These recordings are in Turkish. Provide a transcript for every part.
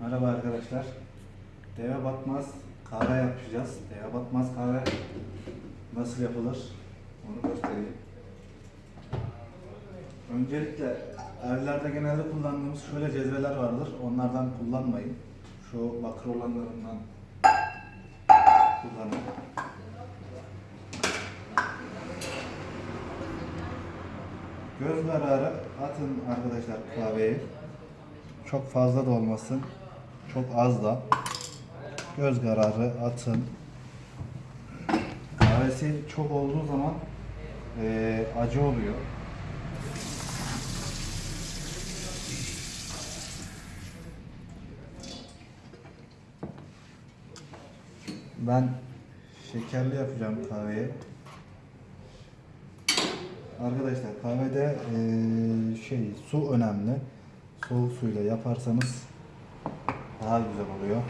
Merhaba arkadaşlar. Deve batmaz kahve yapacağız. Deve batmaz kahve nasıl yapılır? Onu göstereyim. Öncelikle evlerde genelde kullandığımız şöyle cezveler vardır. Onlardan kullanmayın. Şu bakır olanlarından kullanın. Göz kararı atın arkadaşlar kahveyi. Çok fazla da olmasın. Çok az da. Göz kararı atın. Kahvesi çok olduğu zaman eee, acı oluyor. Ben şekerli yapacağım kahveyi. Arkadaşlar kahvede eee, şey su önemli. Soğuk suyla yaparsanız daha güzel oluyor.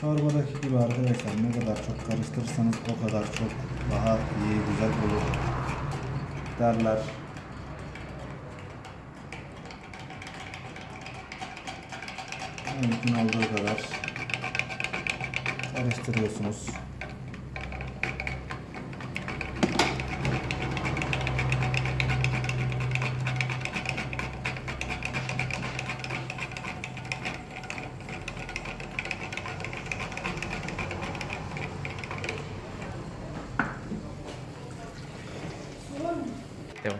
Çorbadaki gibi arkadaşlar ne kadar çok karıştırırsanız o kadar çok daha iyi güzel olur derler. Mümkün olduğu kadar karıştırıyorsunuz. Devam.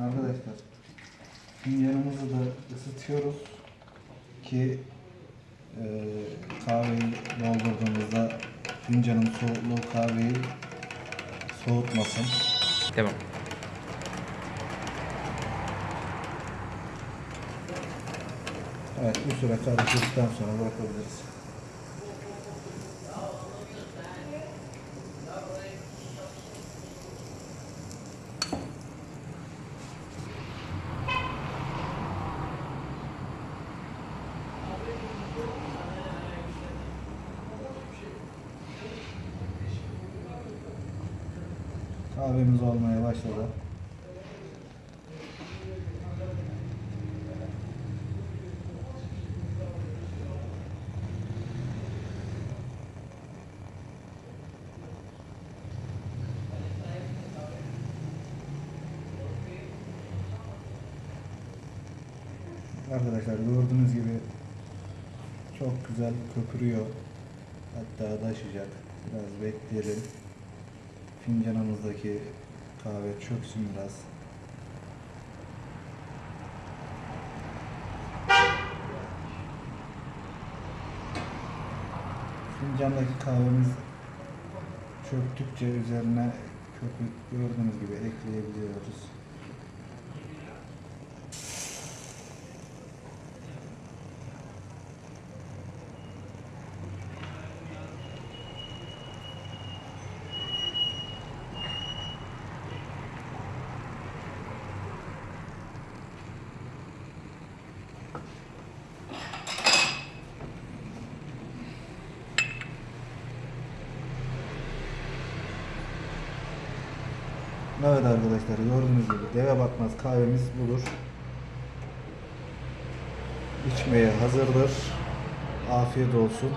Arkadaşlar fincanımızı da ısıtıyoruz ki e, kahveyi doldurduğumuzda fincanın soğukluğu kahveyi soğutmasın. Devam. Evet bu süre karıştıktan sonra bırakabiliriz. Kahvemiz olmaya başladı. Arkadaşlar gördüğünüz gibi çok güzel köpürüyor. Hatta taşıyacak. Biraz bekleyelim. Fincanımızdaki kahve çöksün biraz. Fincandaki kahvemiz çöktükçe üzerine köpük gördüğünüz gibi ekleyebiliyoruz. Evet arkadaşlar gördüğünüz gibi deve batmaz kahvemiz budur. İçmeye hazırdır. Afiyet olsun.